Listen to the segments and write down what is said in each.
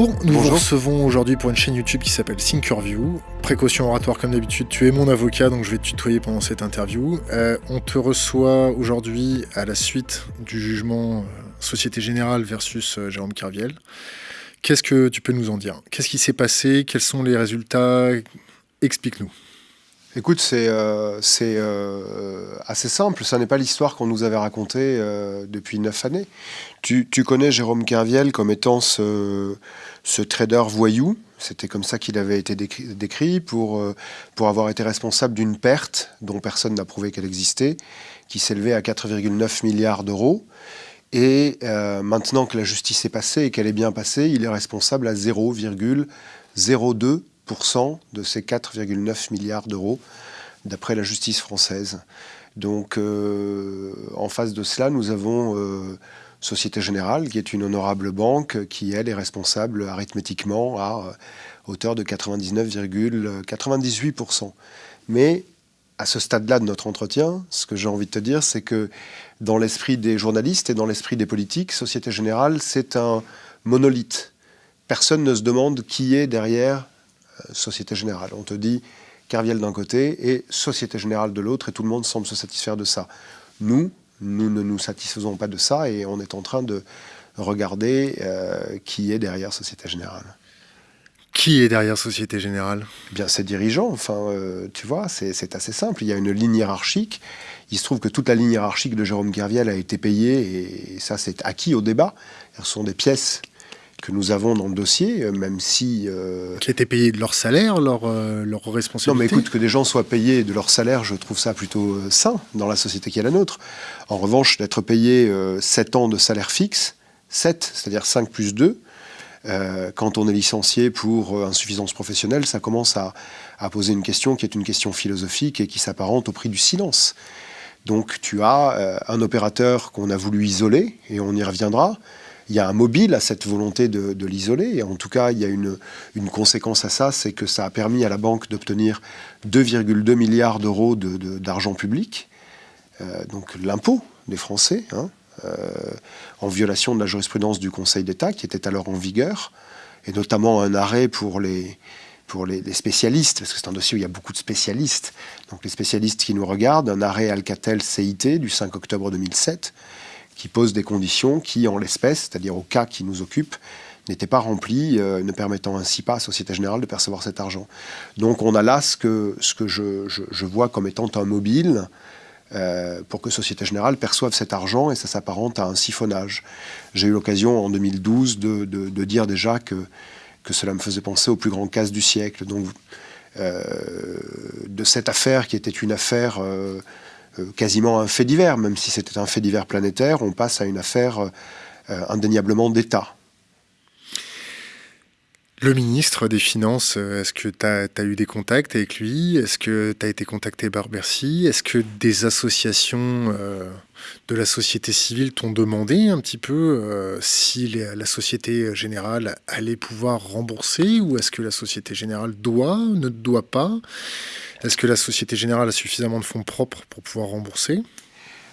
Bonjour. Nous vous recevons aujourd'hui pour une chaîne YouTube qui s'appelle Thinkerview. Précaution oratoire comme d'habitude, tu es mon avocat, donc je vais te tutoyer pendant cette interview. Euh, on te reçoit aujourd'hui à la suite du jugement euh, Société Générale versus euh, Jérôme Carviel. Qu'est-ce que tu peux nous en dire? Qu'est-ce qui s'est passé? Quels sont les résultats? Explique-nous. Écoute, c'est euh, euh, assez simple. Ça n'est pas l'histoire qu'on nous avait racontée euh, depuis neuf années. Tu, connais Jérôme Kerviel comme étant ce, trader voyou. C'était comme ça qu'il avait été décrit, pour, pour avoir été responsable d'une perte dont personne n'a prouvé qu'elle existait, qui s'élevait à 4,9 milliards d'euros. Et maintenant que la justice est passée et qu'elle est bien passée, il est responsable à 0,02% de ces 4,9 milliards d'euros, d'après la justice française. Donc, euh, en face de cela, nous avons euh, Société Générale, qui est une honorable banque, qui, elle, est responsable arithmétiquement à euh, hauteur de 99,98%. Mais à ce stade-là de notre entretien, ce que j'ai envie de te dire, c'est que dans l'esprit des journalistes et dans l'esprit des politiques, Société Générale, c'est un monolithe. Personne ne se demande qui est derrière Société Générale. On te dit Carviel d'un côté et Société Générale de l'autre, et tout le monde semble se satisfaire de ça. Nous, nous ne nous satisfaisons pas de ça, et on est en train de regarder euh, qui est derrière Société Générale. Qui est derrière Société Générale? Eh Bien, ses dirigeants. Enfin, euh, tu vois, c'est assez simple. Il y a une ligne hiérarchique. Il se trouve que toute la ligne hiérarchique de Jérôme Carviel a été payée, et ça, c'est acquis au débat. Ce sont des pièces que nous avons dans le dossier, euh, même si... Euh, qui étaient payés de leur salaire, leur, euh, leur responsabilité Non, mais écoute, que des gens soient payés de leur salaire, je trouve ça plutôt sain dans la société qui est la nôtre. En revanche, d'être payé 7 ans de salaire fixe, 7, c'est-à-dire 5 plus 2, quand on est licencié pour insuffisance professionnelle, ça commence à, à, poser une question qui est une question philosophique et qui s'apparente au prix du silence. Donc tu as un opérateur qu'on a voulu isoler, et on y reviendra, il y a un mobile à cette volonté de, l'isoler. Et en tout cas, il y a une, conséquence à ça, c'est que ça a permis à la banque d'obtenir 2,2 milliards d'euros d'argent public, euh, donc l'impôt des Français, hein, euh, en violation de la jurisprudence du Conseil d'État qui était alors en vigueur, et notamment un arrêt pour les, les, spécialistes, parce que c'est un dossier où il y a beaucoup de spécialistes, donc les spécialistes qui nous regardent, un arrêt Alcatel-CIT du 5 octobre 2007, qui pose des conditions qui, en l'espèce, c'est-à-dire au cas qui nous occupe, n'étaient pas remplies, euh, ne permettant ainsi pas à Société Générale de percevoir cet argent. Donc on a là ce que, je, vois comme étant un mobile euh, pour que Société Générale perçoive cet argent et ça s'apparente à un siphonnage. J'ai eu l'occasion en 2012 de, dire déjà que, cela me faisait penser au plus grand casse du siècle. Donc euh, de cette affaire qui était une affaire quasiment un fait divers, même si c'était un fait divers planétaire, on passe à une affaire euh, indéniablement d'État. Le ministre des Finances, euh, est-ce que tu as, eu des contacts avec lui? Est-ce que tu as été contacté par Bercy? Est-ce que des associations de la société civile t'ont demandé un petit peu si la Société Générale allait pouvoir rembourser ou est-ce que la Société Générale doit, ne doit pas? Est-ce que la Société Générale a suffisamment de fonds propres pour pouvoir rembourser?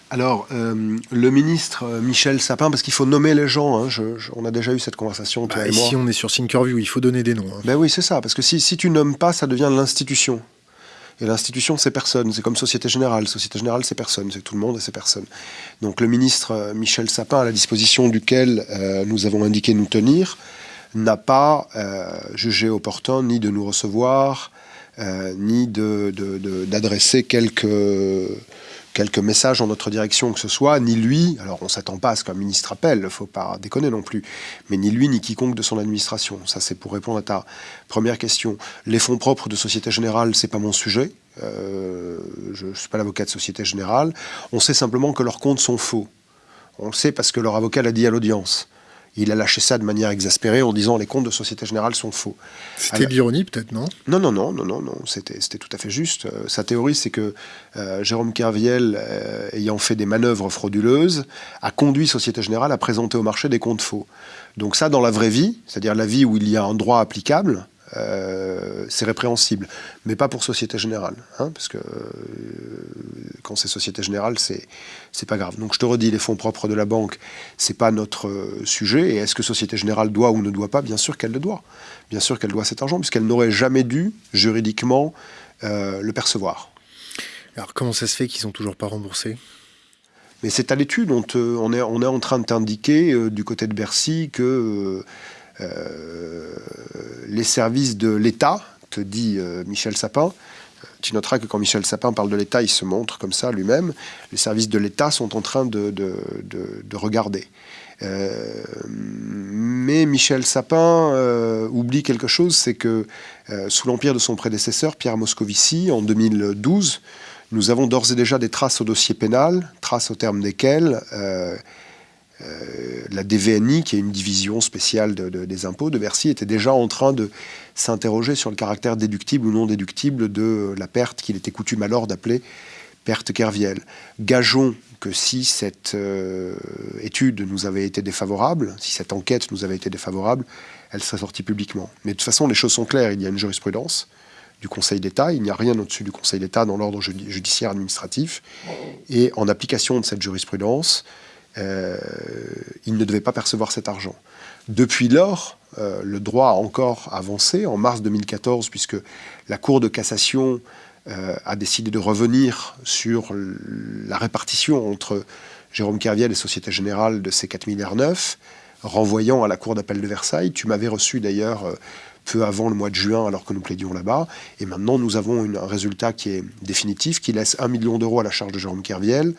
Alors, euh, le ministre euh, Michel Sapin, parce qu'il faut nommer les gens, hein, on a déjà eu cette conversation, toi bah, et Ici, on est sur Thinkerview, il faut donner des noms. Hein. Ben oui, c'est ça, parce que si, si tu nommes pas, ça devient l'institution. Et l'institution, c'est personne. C'est comme Société Générale. Société Générale, c'est personne. C'est tout le monde et c'est personne. Donc le ministre euh, Michel Sapin, à la disposition duquel nous avons indiqué nous tenir, n'a pas jugé opportun ni de nous recevoir, euh, ni d'adresser de, quelques, quelques messages en notre direction que ce soit, ni lui, alors on s'attend pas à ce qu'un ministre appelle, il faut pas déconner non plus, mais ni lui ni quiconque de son administration. Ça c'est pour répondre à ta première question. Les fonds propres de Société Générale, c'est pas mon sujet. Euh, je ne suis pas l'avocat de Société Générale. On sait simplement que leurs comptes sont faux. On le sait parce que leur avocat l'a dit à l'audience il a lâché ça de manière exaspérée en disant les comptes de Société Générale sont faux. C'était l'ironie peut-être, non? Non, non, non, non, non, non. C'était tout à fait juste. Euh, sa théorie, c'est que euh, Jérôme Kerviel, euh, ayant fait des manœuvres frauduleuses, a conduit Société Générale à présenter au marché des comptes faux. Donc ça, dans la vraie vie, c'est-à-dire la vie où il y a un droit applicable, c'est répréhensible, mais pas pour Société Générale, hein, parce que quand c'est Société Générale, c'est c'est pas grave. Donc je te redis, les fonds propres de la banque, c'est pas notre sujet. Et est-ce que Société Générale doit ou ne doit pas? Bien sûr qu'elle le doit. Bien sûr qu'elle doit cet argent, puisqu'elle n'aurait jamais dû juridiquement le percevoir. Alors comment ça se fait qu'ils sont toujours pas remboursés mais c'est à l'étude, on, on, est, on est en train de t'indiquer euh, du côté de Bercy que euh, euh, les services de l'État, te dit Michel Sapin, tu noteras que quand Michel Sapin parle de l'État, il se montre comme ça lui-même, les services de l'État sont en train de, de, de, regarder. mais Michel Sapin oublie quelque chose, c'est que sous l'empire de son prédécesseur, Pierre Moscovici, en 2012, nous avons d'ores et déjà des traces au dossier pénal, traces au terme desquelles euh, la DVNI, qui est une division spéciale des impôts de Bercy, était déjà en train de s'interroger sur le caractère déductible ou non déductible de la perte qu'il était coutume alors d'appeler perte Kerviel. Gageons que si cette euh, étude nous avait été défavorable, si cette enquête nous avait été défavorable, elle serait sortie publiquement. Mais de toute façon, les choses sont claires, il y a une jurisprudence du Conseil d'État. Il n'y a rien au-dessus du Conseil d'État dans l'ordre judiciaire administratif. Et en application de cette jurisprudence, euh, il ne devait pas percevoir cet argent. Depuis lors, euh, le droit a encore avancé. En mars 2014, puisque la Cour de cassation euh, a décidé de revenir sur la répartition entre Jérôme Kerviel et Société Générale de ces 4 milliards neufs, renvoyant à la Cour d'appel de Versailles. Tu m'avais reçu d'ailleurs peu avant le mois de juin alors que nous plaidions là-bas. Et maintenant, nous avons un résultat qui est définitif, qui laisse 1 million d'euros à la charge de Jérôme Kerviel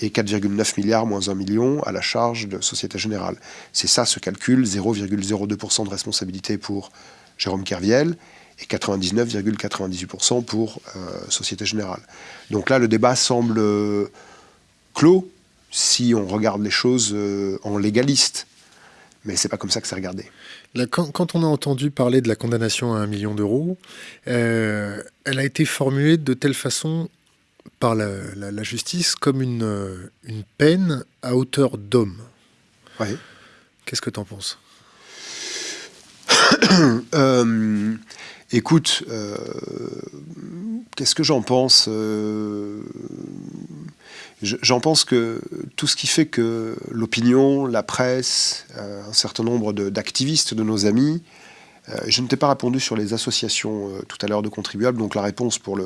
et 4,9 milliards moins 1 million à la charge de Société Générale. C'est ça ce calcul, 0,02% de responsabilité pour Jérôme Kerviel et 99,98% pour euh, Société Générale. Donc là, le débat semble euh, clos si on regarde les choses euh, en légaliste. Mais c'est pas comme ça que c'est regardé quand, on a entendu parler de la condamnation à un million d'euros, elle a été formulée de telle façon par la, justice comme une, une, peine à hauteur d'homme. Qu'est-ce que tu en penses? Euh, Écoute, euh, qu'est-ce que j'en pense J'en pense que tout ce qui fait que l'opinion, la presse, euh, un certain nombre d'activistes de, nos amis, euh, je ne t'ai pas répondu sur les associations euh, tout à l'heure de contribuables, donc la réponse pour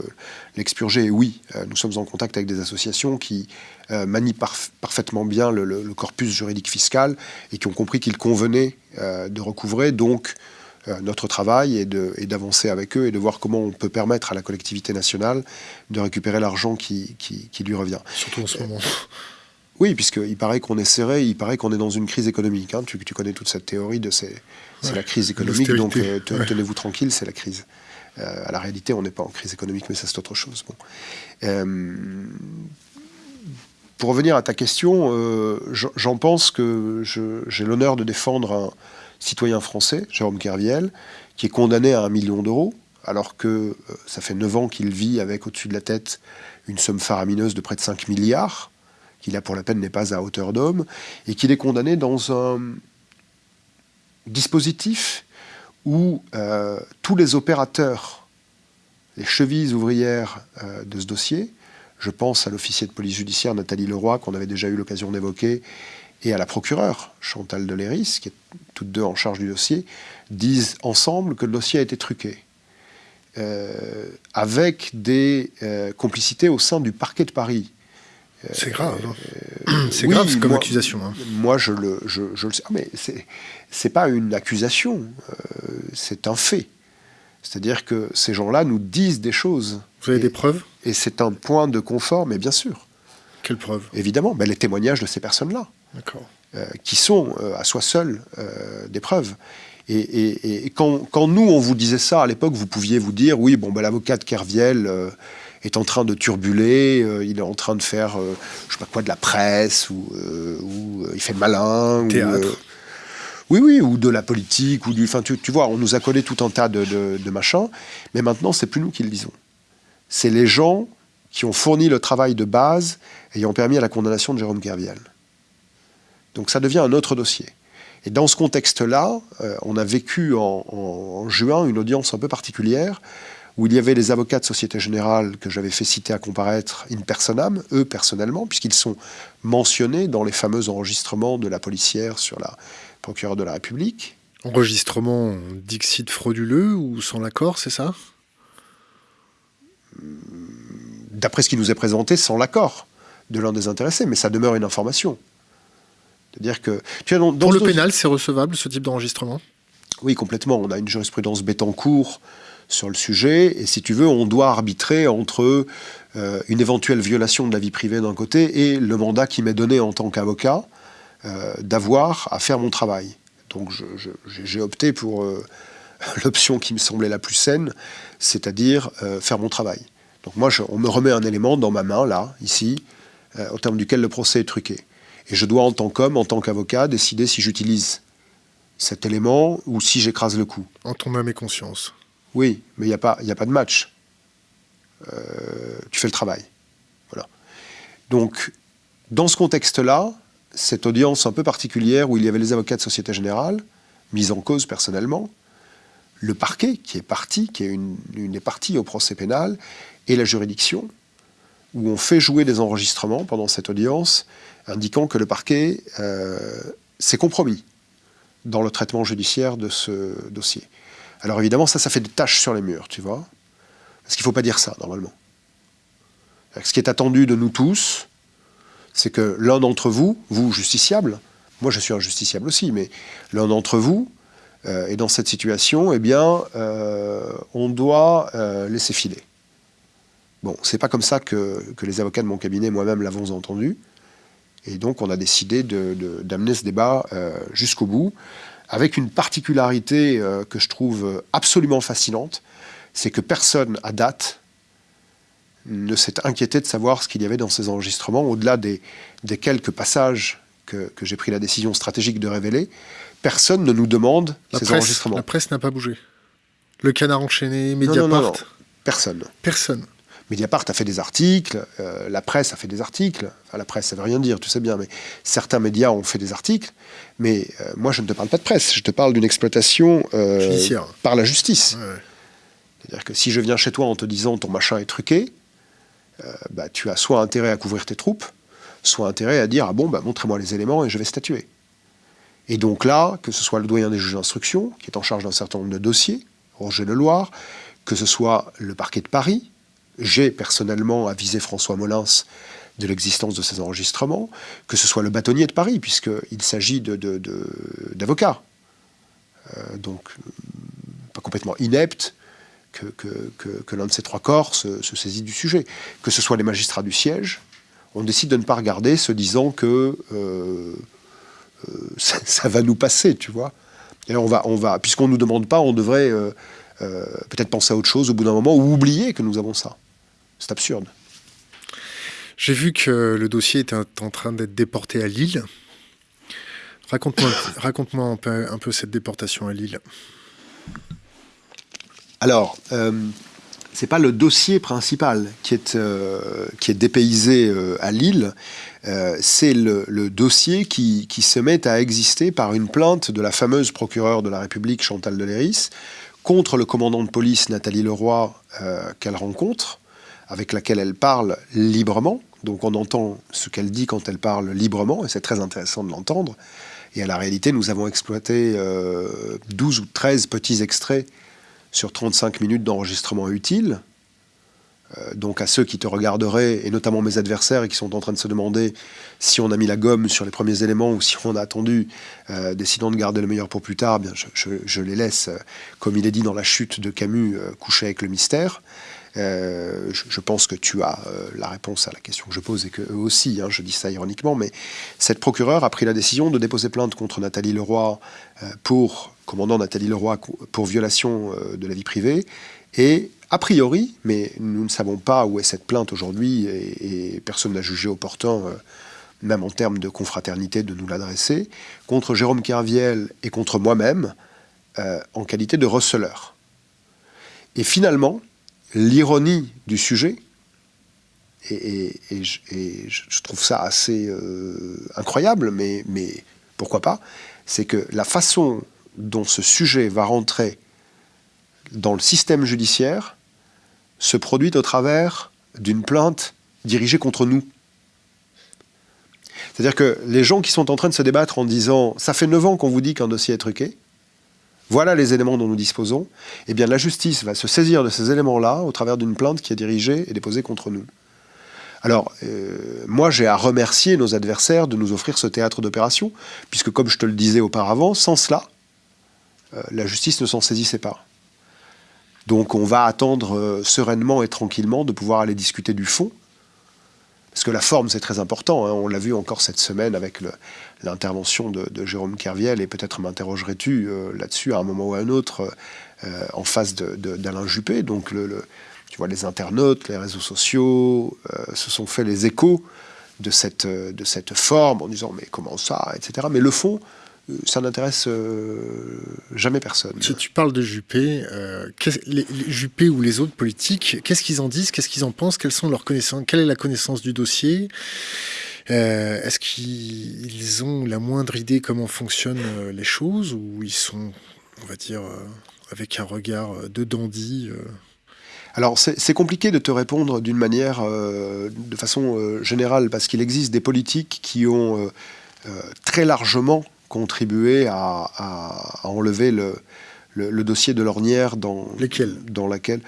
l'expurger est oui. nous sommes en contact avec des associations qui manient parfaitement bien le, le, corpus juridique fiscal et qui ont compris qu'il convenait de recouvrer. Donc, euh, notre travail est d'avancer avec eux et de voir comment on peut permettre à la collectivité nationale de récupérer l'argent qui, qui, lui revient. Surtout en ce moment. Oui, puisqu'il paraît qu'on est serré, il paraît qu'on est dans une crise économique. Hein. Tu, tu, connais toute cette théorie de c'est la crise économique, donc euh, tenez-vous tranquille, c'est la crise. Euh, à la réalité, on n'est pas en crise économique, mais ça c'est autre chose. Bon. pour revenir à ta question, j'en pense que j'ai l'honneur de défendre un, citoyen français, Jérôme Kerviel, qui est condamné à un million d'euros, alors que euh, ça fait 9 ans qu'il vit avec au-dessus de la tête une somme faramineuse de près de 5 milliards, qui là pour la peine n'est pas à hauteur d'homme, et qu'il est condamné dans un dispositif où euh, tous les opérateurs, les chevilles ouvrières euh, de ce dossier, je pense à l'officier de police judiciaire Nathalie Leroy, qu'on avait déjà eu l'occasion d'évoquer, et à la procureure, Chantal Deléris, qui est toutes deux en charge du dossier, disent ensemble que le dossier a été truqué. Euh, avec des complicités au sein du parquet de Paris. Euh, c'est grave. Hein. c'est grave comme accusation. Hein. Moi, je le, je, le sais. Ah, mais c'est pas une accusation, c'est un fait. C'est-à-dire que ces gens-là nous disent des choses. Vous avez des preuves? Et c'est un point de confort, mais bien sûr. Quelles preuves? Évidemment, ben, les témoignages de ces personnes-là. Euh, qui sont euh, à soi seuls euh, des preuves. Et, quand, nous, on vous disait ça à l'époque, vous pouviez vous dire, oui, bon, ben, l'avocat de Kerviel est en train de turbuler, il est en train de faire, je sais pas quoi, de la presse, ou, il fait malin. Théâtre. oui, oui, ou de la politique, ou du. Enfin, tu, vois, on nous a collé tout un tas de, de machins, mais maintenant, c'est plus nous qui le disons. C'est les gens qui ont fourni le travail de base ayant permis à la condamnation de Jérôme Kerviel. Donc ça devient un autre dossier. Et dans ce contexte-là, on a vécu en, juin une audience un peu particulière où il y avait les avocats de Société Générale que j'avais fait citer à comparaître in personam, eux personnellement, puisqu'ils sont mentionnés dans les fameux enregistrements de la policière sur la procureure de la République. Enregistrement dixit frauduleux ou sans l'accord, c'est ça? D'après ce qui nous est présenté, sans l'accord de l'un des intéressés, mais ça demeure une information. C'est-à-dire que... Tu dans, Pour le pénal, c'est recevable, ce type d'enregistrement? Oui, complètement. On a une jurisprudence cours sur le sujet, et si tu veux, on doit arbitrer entre euh, une éventuelle violation de la vie privée d'un côté et le mandat qui m'est donné en tant qu'avocat euh, d'avoir à faire mon travail. Donc j'ai opté pour euh, l'option qui me semblait la plus saine, c'est-à-dire faire mon travail. Donc moi, on me remet un élément dans ma main, là, ici, au terme duquel le procès est truqué. Et je dois, en tant qu'homme, en tant qu'avocat, décider si j'utilise cet élément ou si j'écrase le coup. En ton âme et conscience. Oui, mais il n'y a, pas, a pas de match. Euh, tu fais le travail. Voilà. Donc, dans ce contexte-là, cette audience un peu particulière où il y avait les avocats de Société Générale, mis en cause personnellement, le parquet qui est parti, qui est une, des parties au procès pénal, et la juridiction, où on fait jouer des enregistrements pendant cette audience, indiquant que le parquet euh, s'est compromis dans le traitement judiciaire de ce dossier. Alors évidemment, ça, ça fait des taches sur les murs, tu vois. Parce qu'il ne faut pas dire ça, normalement. Ce qui est attendu de nous tous, c'est que l'un d'entre vous, vous justiciable, moi je suis un justiciable aussi, mais l'un d'entre vous euh, est dans cette situation, eh bien, euh, on doit euh, laisser filer. Bon, c'est pas comme ça que, les avocats de mon cabinet, moi-même, l'avons entendu. Et donc, on a décidé d'amener ce débat jusqu'au bout avec une particularité euh, que je trouve absolument fascinante, c'est que personne à date ne s'est inquiété de savoir ce qu'il y avait dans ces enregistrements, au-delà des, quelques passages que, j'ai pris la décision stratégique de révéler, personne ne nous demande ces enregistrements. La presse n'a pas bougé. Le canard enchaîné, Mediapart. Non, non, non, personne. Personne. Mediapart a fait des articles, euh, la presse a fait des articles. Enfin, la presse, ça veut rien dire, tu sais bien, mais certains médias ont fait des articles. Mais euh, moi, je ne te parle pas de presse, je te parle d'une exploitation euh, par la justice. C'est-à-dire que si je viens chez toi en te disant ton machin est truqué, bah, tu as soit intérêt à couvrir tes troupes, soit intérêt à dire ah bon, bah, montrez-moi les éléments et je vais statuer. Et donc là, que ce soit le doyen des juges d'instruction, qui est en charge d'un certain nombre de dossiers, Roger Leloir, que ce soit le parquet de Paris, j'ai personnellement avisé François Molins de l'existence de ces enregistrements, que ce soit le bâtonnier de Paris, puisqu'il s'agit d'avocats. Euh, donc, pas complètement ineptes, que, l'un de ces trois corps se, saisit du sujet. Que ce soit les magistrats du siège, on décide de ne pas regarder, se disant que euh, euh, ça, va nous passer, tu vois. Et on va puisqu'on ne nous demande pas, on devrait peut-être penser à autre chose au bout d'un moment, ou oublier que nous avons ça. C'est absurde. J'ai vu que le dossier était en train d'être déporté à Lille. Raconte-moi raconte un, peu, un peu cette déportation à Lille. Alors, euh, c'est pas le dossier principal qui est, euh, qui est dépaysé euh, à Lille, c'est le, dossier qui, qui, se met à exister par une plainte de la fameuse procureure de la République, Chantal Deléris, contre le commandant de police, Nathalie Leroy, qu'elle rencontre, avec laquelle elle parle librement. Donc on entend ce qu'elle dit quand elle parle librement, et c'est très intéressant de l'entendre. Et à la réalité, nous avons exploité 12 euh, ou 13 petits extraits sur 35 minutes d'enregistrement utile. Euh, donc à ceux qui te regarderaient, et notamment mes adversaires, et qui sont en train de se demander si on a mis la gomme sur les premiers éléments ou si on a attendu, euh, décidant de garder le meilleur pour plus tard, bien je, les laisse, comme il est dit dans la chute de Camus, coucher avec le mystère. Euh, je, pense que tu as euh, la réponse à la question que je pose et que eux aussi, hein, je dis ça ironiquement, mais cette procureure a pris la décision de déposer plainte contre Nathalie Leroy euh, pour, commandant Nathalie Leroy, pour violation de la vie privée. Et a priori, mais nous ne savons pas où est cette plainte aujourd'hui et, personne n'a jugé opportun, même en termes de confraternité, de nous l'adresser, contre Jérôme Kerviel et contre moi-même, en qualité de receleur. Et finalement, l'ironie du sujet, et, je, trouve ça assez euh, incroyable, mais, mais pourquoi pas, c'est que la façon dont ce sujet va rentrer dans le système judiciaire se produit au travers d'une plainte dirigée contre nous. C'est-à-dire que les gens qui sont en train de se débattre en disant « ça fait 9 ans qu'on vous dit qu'un dossier est truqué », voilà les éléments dont nous disposons, eh bien la justice va se saisir de ces éléments-là au travers d'une plainte qui est dirigée et déposée contre nous. Alors, euh, moi, j'ai à remercier nos adversaires de nous offrir ce théâtre d'opération, puisque, comme je te le disais auparavant, sans cela, euh, la justice ne s'en saisissait pas. Donc, on va attendre euh, sereinement et tranquillement de pouvoir aller discuter du fond, parce que la forme, c'est très important. Hein. On l'a vu encore cette semaine avec l'intervention de, Jérôme Kerviel, et peut-être m'interrogerais-tu là-dessus à un moment ou à un autre en face d'Alain Juppé. Donc, tu vois, les internautes, les réseaux sociaux euh, se sont fait les échos de cette, euh, forme en disant mais comment ça, etc. Mais le fond, euh, ça n'intéresse jamais personne. Si tu parles de Juppé, les, Juppé ou les autres politiques, qu'est-ce qu'ils en disent, qu'est-ce qu'ils en pensent, quelles sont leurs connaissances, quelle est la connaissance du dossier Est-ce qu'ils ont la moindre idée comment fonctionnent les choses ou ils sont, on va dire, avec un regard de dandy alors c'est compliqué de te répondre d'une manière, euh, de façon euh, générale, parce qu'il existe des politiques qui ont euh, très largement contribué à, enlever le, dossier de l'ornière dans, dans laquelle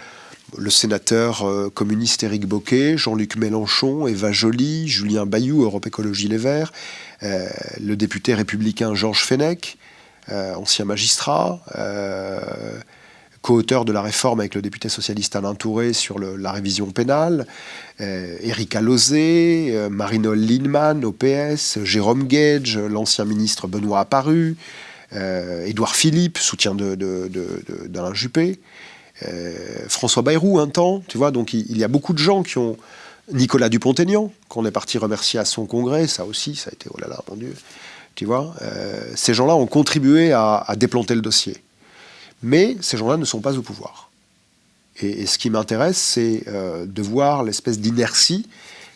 le sénateur communiste Éric Boquet, Jean-Luc Mélenchon, Eva Joly, Julien Bayou, Europe Écologie Les Verts, le député républicain Georges Fenech, ancien magistrat, co-auteur de la réforme avec le député socialiste Alain Touré sur la révision pénale, euh, Erika Lozé, euh, Marinol Lindemann, OPS, Jérôme Gage, l'ancien ministre Benoît Apparu, euh, Édouard Philippe, soutien d'Alain Juppé, euh, François Bayrou un temps, tu vois, donc il, y a beaucoup de gens qui ont... Nicolas Dupont-Aignan, qu'on est parti remercier à son congrès, ça aussi, ça a été, oh là là, mon Dieu, tu vois, ces gens-là ont contribué à déplanter le dossier. Mais ces gens-là ne sont pas au pouvoir. Et, ce qui m'intéresse, c'est euh, de voir l'espèce d'inertie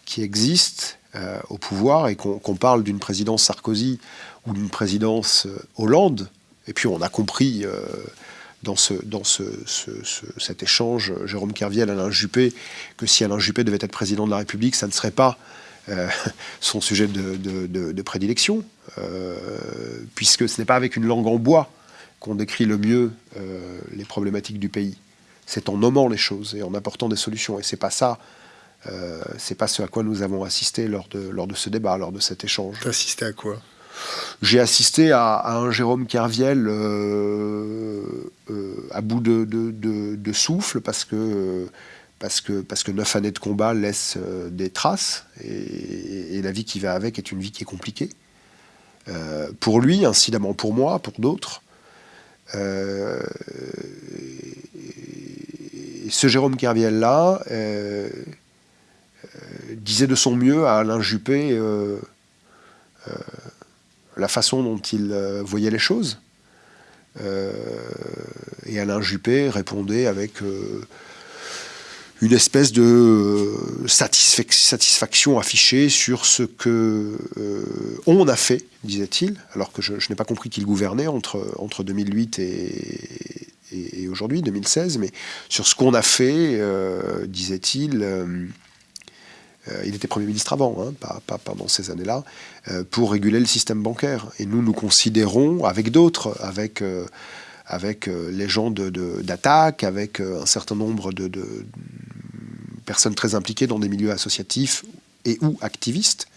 qui existe euh, au pouvoir et qu'on parle d'une présidence Sarkozy ou d'une présidence euh, Hollande. Et puis on a compris dans, ce, dans ce, cet échange, Jérôme Kerviel, Alain Juppé, que si Alain Juppé devait être président de la République, ça ne serait pas son sujet de prédilection, puisque ce n'est pas avec une langue en bois qu'on décrit le mieux euh, les problématiques du pays. C'est en nommant les choses et en apportant des solutions. Et c'est pas ça, euh, c'est pas ce à quoi nous avons assisté lors de, lors de ce débat, lors de cet échange. T'as assisté à quoi? J'ai assisté à, un Jérôme Kerviel euh, à bout de, de, souffle parce que parce que, parce que neuf années de combat laissent des traces et, et, la vie qui va avec est une vie qui est compliquée. pour lui, incidemment pour moi, pour d'autres. Euh, ce Jérôme Kerviel-là euh, euh, disait de son mieux à Alain Juppé la façon dont il voyait les choses. et Alain Juppé répondait avec une espèce de euh, satisfaction affichée sur ce que euh, on a fait, disait-il, alors que je, n'ai pas compris qu'il gouvernait entre, entre 2008 et, aujourd'hui, 2016, mais sur ce qu'on a fait, euh, disait-il, il était Premier ministre avant, hein, pas, pas, pendant ces années-là, pour réguler le système bancaire. Et nous, nous considérons, avec d'autres, avec avec les gens d'attaque, avec un certain nombre de, personnes très impliquées dans des milieux associatifs et ou activistes.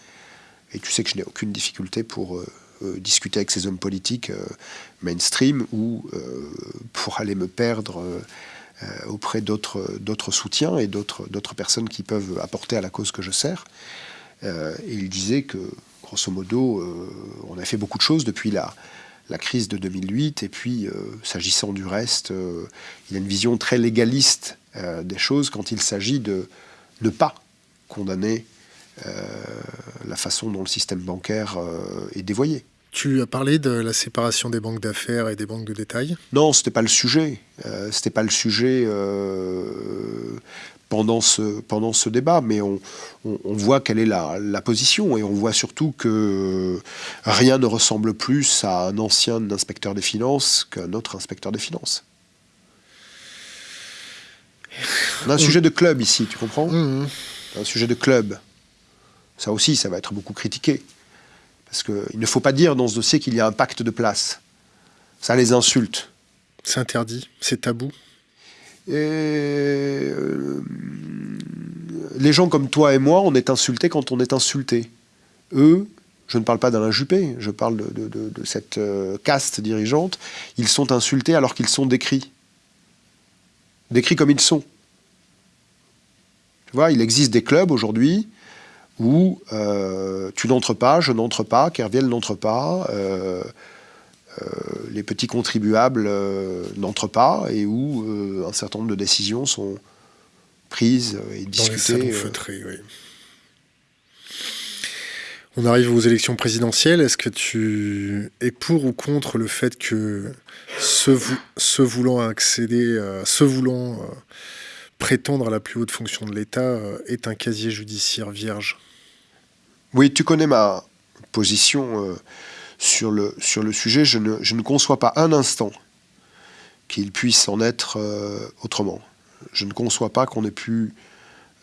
Et tu sais que je n'ai aucune difficulté pour euh, euh, discuter avec ces hommes politiques euh, mainstream ou pour aller me perdre auprès d'autres soutiens et d'autres personnes qui peuvent apporter à la cause que je sers. et il disait que, grosso modo, on a fait beaucoup de choses depuis la, la crise de 2008. Et puis, s'agissant du reste, il a une vision très légaliste euh, des choses quand il s'agit de ne pas condamner euh, la façon dont le système bancaire euh, est dévoyé. Tu as parlé de la séparation des banques d'affaires et des banques de détail? Non, c'était pas le sujet. c'était pas le sujet pendant ce, pendant ce débat, mais on, voit quelle est la, la, position et on voit surtout que rien ne ressemble plus à un ancien inspecteur des finances qu'un autre inspecteur des finances. On a un sujet de club ici, tu comprends? Mmh. Un sujet de club. Ça aussi, ça va être beaucoup critiqué. Parce qu'il ne faut pas dire dans ce dossier qu'il y a un pacte de place. Ça les insulte. C'est interdit, c'est tabou. Euh, les gens comme toi et moi, on est insultés quand on est insulté. Eux, je ne parle pas d'Alain Juppé, je parle de, cette euh, caste dirigeante, ils sont insultés alors qu'ils sont décrits. Décrits comme ils sont. Tu vois, il existe des clubs aujourd'hui où euh, tu n'entres pas, je n'entre pas, Kerviel n'entre pas, les petits contribuables n'entrent pas, et où un certain nombre de décisions sont prises et discutées. oui. On arrive aux élections présidentielles. Est-ce que tu es pour ou contre le fait que ceux, voulant accéder, ceux voulant prétendre à la plus haute fonction de l'État est un casier judiciaire vierge? Oui, tu connais ma position euh, sur, le, sur le sujet. Je ne, je ne conçois pas un instant qu'il puisse en être euh, autrement. Je ne conçois pas qu'on ait pu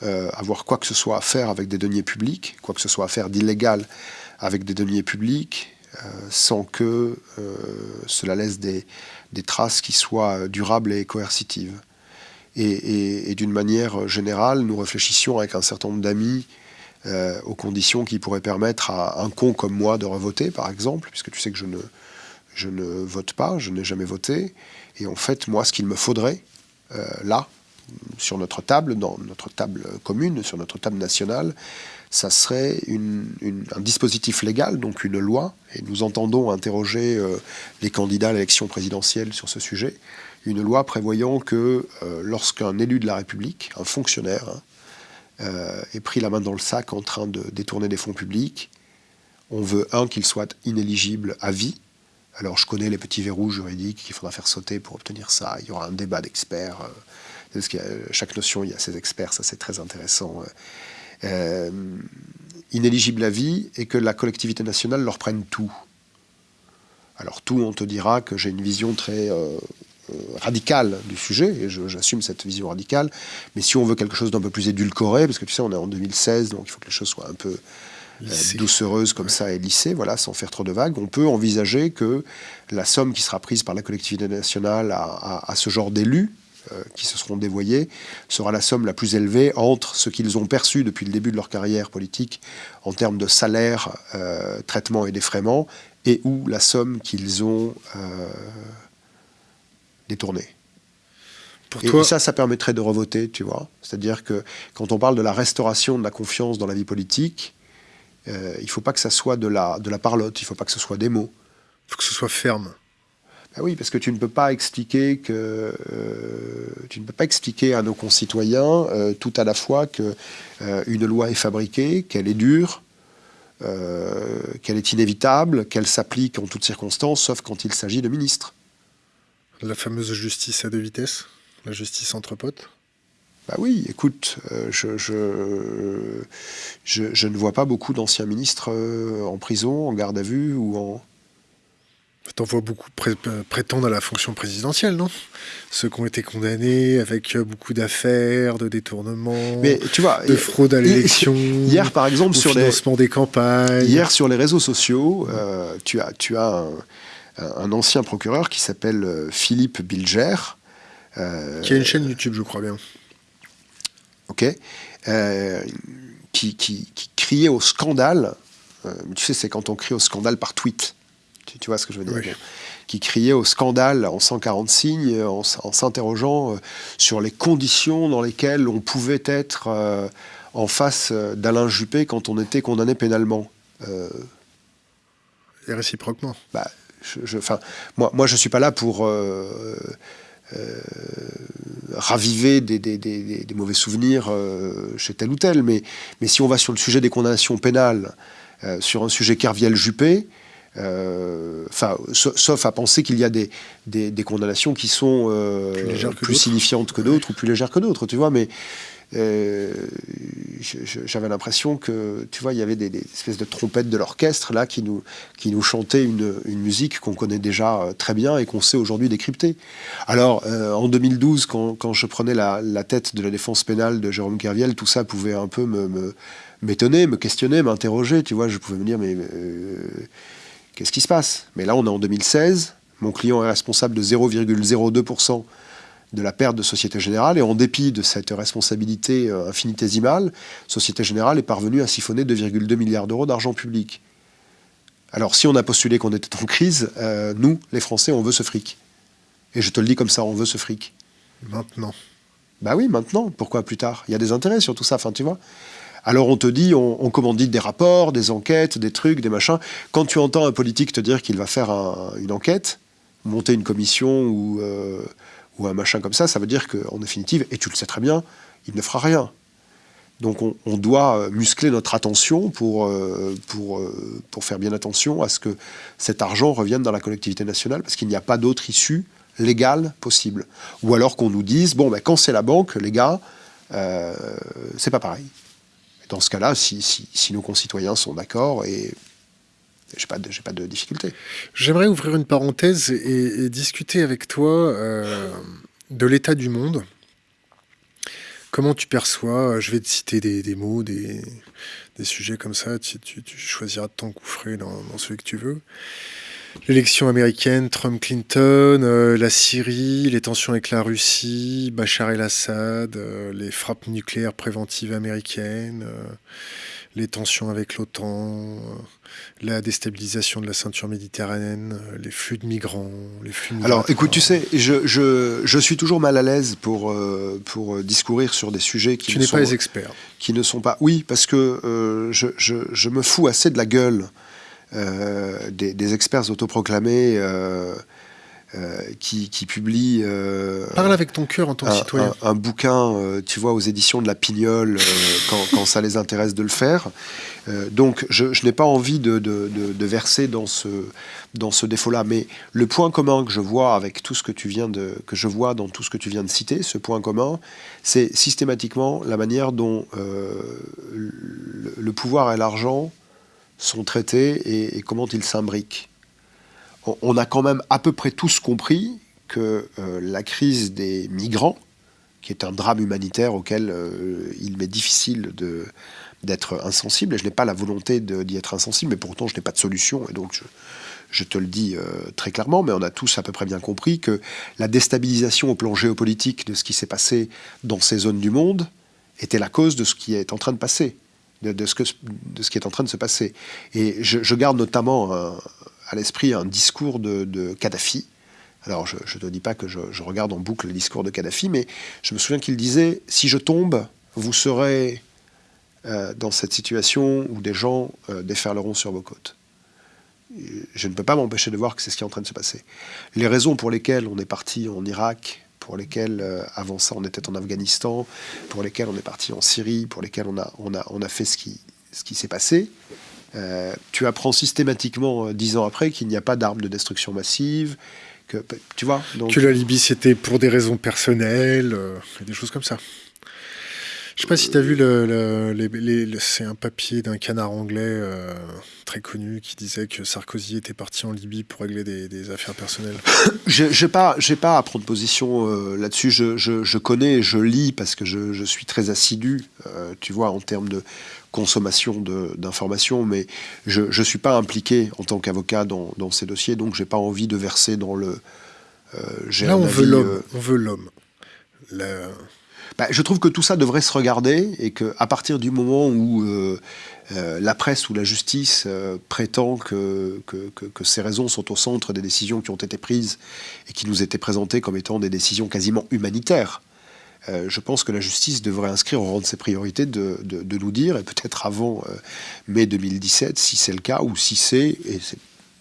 euh, avoir quoi que ce soit à faire avec des deniers publics, quoi que ce soit à faire d'illégal avec des deniers publics, sans que cela laisse des, des, traces qui soient durables et coercitives. Et, et, et d'une manière générale, nous réfléchissions avec un certain nombre d'amis euh, aux conditions qui pourraient permettre à un con comme moi de revoter, par exemple, puisque tu sais que je ne, je ne vote pas, je n'ai jamais voté. Et en fait, moi, ce qu'il me faudrait, euh, là, sur notre table, dans notre table commune, sur notre table nationale, ça serait un dispositif légal, donc une loi, et nous entendons interroger euh, les candidats à l'élection présidentielle sur ce sujet, une loi prévoyant que lorsqu'un élu de la République, un fonctionnaire, hein, euh, est pris la main dans le sac en train de détourner des fonds publics. On veut, un, qu'il soit inéligible à vie. Alors je connais les petits verrous juridiques qu'il faudra faire sauter pour obtenir ça. Il y aura un débat d'experts. Euh, chaque notion, il y a ses experts, ça c'est très intéressant. Euh, inéligible à vie et que la collectivité nationale leur prenne tout. Alors tout, on te dira que j'ai une vision très euh, radicale du sujet, et j'assume cette vision radicale, mais si on veut quelque chose d'un peu plus édulcoré, parce que tu sais, on est en 2016, donc il faut que les choses soient un peu euh, doucereuses comme ça et lissées, voilà, sans faire trop de vagues, on peut envisager que la somme qui sera prise par la collectivité nationale à, ce genre d'élus, euh, qui se seront dévoyés, sera la somme la plus élevée entre ce qu'ils ont perçu depuis le début de leur carrière politique en termes de salaire, traitement et défraiement, et ou la somme qu'ils ont détourné. Pour et, toi... ça, ça permettrait de revoter, tu vois. C'est-à-dire que quand on parle de la restauration de la confiance dans la vie politique, euh, il ne faut pas que ça soit de la, de la parlotte, il ne faut pas que ce soit des mots. Il faut que ce soit ferme. Ben oui, parce que tu ne peux pas expliquer que euh, tu ne peux pas expliquer à nos concitoyens euh, tout à la fois que une loi est fabriquée, qu'elle est dure, qu'elle est inévitable, qu'elle s'applique en toutes circonstances, sauf quand il s'agit de ministres. La fameuse justice à deux vitesses La justice entre potes bah oui, écoute, euh, je, je, ne vois pas beaucoup d'anciens ministres euh, en prison, en garde à vue ou en... T'en vois beaucoup prétendre à la fonction présidentielle, non? Ceux qui ont été condamnés avec beaucoup d'affaires, de détournements, Mais, tu vois, de fraude à l'élection, hier par exemple sur financement des campagnes. Hier sur les réseaux sociaux, euh, tu as, tu as un, un ancien procureur qui s'appelle euh, Philippe Bilger. Euh, qui a une chaîne YouTube, je crois bien. Ok. Euh, qui, qui, criait au scandale. tu sais, c'est quand on crie au scandale par tweet. Tu, vois ce que je veux dire? Qui criait au scandale en 140 signes, en, s'interrogeant sur les conditions dans lesquelles on pouvait être en face d'Alain Juppé quand on était condamné pénalement. Et réciproquement. Bah, je, moi, moi, je ne suis pas là pour euh, euh, raviver des, mauvais souvenirs euh, chez tel ou tel, mais, mais si on va sur le sujet des condamnations pénales, sur un sujet Kerviel-Juppé, enfin, sauf à penser qu'il y a des, des, condamnations qui sont plus, signifiantes que d'autres ou plus légères que d'autres, tu vois, mais j'avais l'impression que, tu vois, il y avait des, espèces de trompettes de l'orchestre là qui nous, qui nous chantaient une, musique qu'on connaît déjà euh, très bien et qu'on sait aujourd'hui décrypter. Alors, euh, en 2012, quand, je prenais la, la, tête de la défense pénale de Jérôme Kerviel, tout ça pouvait un peu me, m'étonner, me, questionner, m'interroger. Tu vois, je pouvais me dire, mais qu'est-ce qui se passe? Mais là, on est en 2016. Mon client est responsable de 0,02% de la perte de Société Générale. Et en dépit de cette responsabilité euh, infinitésimale, Société Générale est parvenue à siphonner 2,2 milliards d'euros d'argent public. Alors si on a postulé qu'on était en crise, euh, nous, les Français, on veut ce fric. Et je te le dis comme ça, on veut ce fric. Maintenant. Bah oui, maintenant. Pourquoi plus tard? Il y a des intérêts sur tout ça, enfin tu vois. Alors on te dit, on, commandite des rapports, des enquêtes, des trucs, des machins. Quand tu entends un politique te dire qu'il va faire une enquête, monter une commission ou... Euh, ou un machin comme ça, ça veut dire qu'en définitive, et tu le sais très bien, il ne fera rien. Donc on, doit euh, muscler notre attention pour, euh, pour, euh, pour faire bien attention à ce que cet argent revienne dans la collectivité nationale, parce qu'il n'y a pas d'autre issue légale possible. Ou alors qu'on nous dise, bon, ben, quand c'est la banque, les gars, c'est pas pareil. dans ce cas-là, si, si, nos concitoyens sont d'accord, et j'ai pas pas de difficulté. J'aimerais ouvrir une parenthèse et, discuter avec toi euh, de l'état du monde. Comment tu perçois, je vais te citer des, mots, des, sujets comme ça, tu, choisiras de t'engouffrer dans, dans celui que tu veux. L'élection américaine, Trump-Clinton, euh, la Syrie, les tensions avec la Russie, Bachar el-Assad, euh, les frappes nucléaires préventives américaines, les tensions avec l'OTAN, la déstabilisation de la ceinture méditerranéenne, les flux de migrants, les flux Alors écoute, tu sais, je, je, je, suis toujours mal à l'aise pour, euh, pour discourir sur des sujets qui tu ne sont... pas les experts. Qui ne sont pas... Oui, parce que euh, je, je, me fous assez de la gueule euh, des, des, experts autoproclamés euh, qui, publie. Euh, Parle avec ton cœur en tant que citoyen. Un, bouquin, euh, tu vois, aux éditions de la Pignole, quand, ça les intéresse de le faire. donc, je, n'ai pas envie de, verser dans ce, dans ce défaut-là. Mais le point commun que je vois avec tout ce que tu viens de, que je vois dans tout ce que tu viens de citer, ce point commun, c'est systématiquement la manière dont le, pouvoir et l'argent sont traités et comment ils s'imbriquent on a quand même à peu près tous compris que euh, la crise des migrants, qui est un drame humanitaire auquel euh, il m'est difficile d'être insensible, et je n'ai pas la volonté d'y être insensible, mais pourtant je n'ai pas de solution, et donc je, te le dis euh, très clairement, mais on a tous à peu près bien compris que la déstabilisation au plan géopolitique de ce qui s'est passé dans ces zones du monde était la cause de ce qui est en train de passer, de, ce, qui est en train de se passer. Et je, garde notamment à l'esprit un discours de, Kadhafi. Alors, je ne te dis pas que je, regarde en boucle le discours de Kadhafi, mais je me souviens qu'il disait Si je tombe, vous serez euh, dans cette situation où des gens euh, déferleront sur vos côtes. Je ne peux pas m'empêcher de voir que c'est ce qui est en train de se passer. Les raisons pour lesquelles on est parti en Irak, pour lesquelles euh, avant ça on était en Afghanistan, pour lesquelles on est parti en Syrie, pour lesquelles on a, fait ce qui s'est passé, euh, tu apprends systématiquement, euh, dix ans après, qu'il n'y a pas d'armes de destruction massive. Que, tu vois donc... Que la Libye, c'était pour des raisons personnelles, euh, des choses comme ça. Je sais pas si tu as vu, le, c'est un papier d'un canard anglais très connu qui disait que Sarkozy était parti en Libye pour régler des, affaires personnelles. Je n'ai pas, pas à prendre position là-dessus. Je, je, connais, je lis parce que je, je suis très assidu, tu vois, en termes de consommation d'informations, mais je ne suis pas impliqué en tant qu'avocat dans, ces dossiers, donc j'ai pas envie de verser dans le... Euh, Là, on, veut euh, on veut l'homme. Bah, je trouve que tout ça devrait se regarder et qu'à partir du moment où euh, la presse ou la justice prétend que, ces raisons sont au centre des décisions qui ont été prises et qui nous étaient présentées comme étant des décisions quasiment humanitaires, euh, je pense que la justice devrait inscrire au rang de ses priorités de, nous dire, et peut-être avant euh, mai 2017, si c'est le cas, ou si c'est, et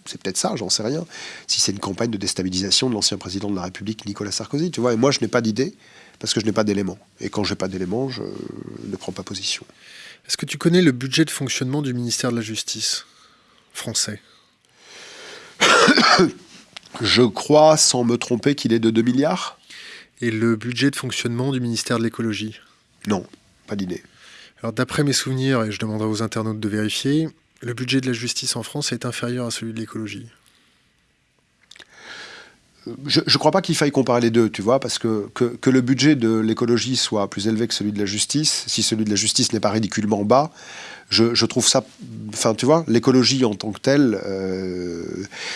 c'est peut-être ça, j'en sais rien, si c'est une campagne de déstabilisation de l'ancien président de la République, Nicolas Sarkozy. Tu vois, et moi, je n'ai pas d'idée, parce que je n'ai pas d'éléments. Et quand je n'ai pas d'éléments, je ne prends pas position. Est-ce que tu connais le budget de fonctionnement du ministère de la Justice français? Je crois, sans me tromper, qu'il est de 2 milliards et le budget de fonctionnement du ministère de l'écologie? Non. pas d'idée. Alors d'après mes souvenirs, et je demanderai aux internautes de vérifier, le budget de la justice en France est inférieur à celui de l'écologie je ne crois pas qu'il faille comparer les deux, tu vois, parce que, que, le budget de l'écologie soit plus élevé que celui de la justice, si celui de la justice n'est pas ridiculement bas, je, trouve ça. Enfin, tu vois, l'écologie en tant que telle, euh,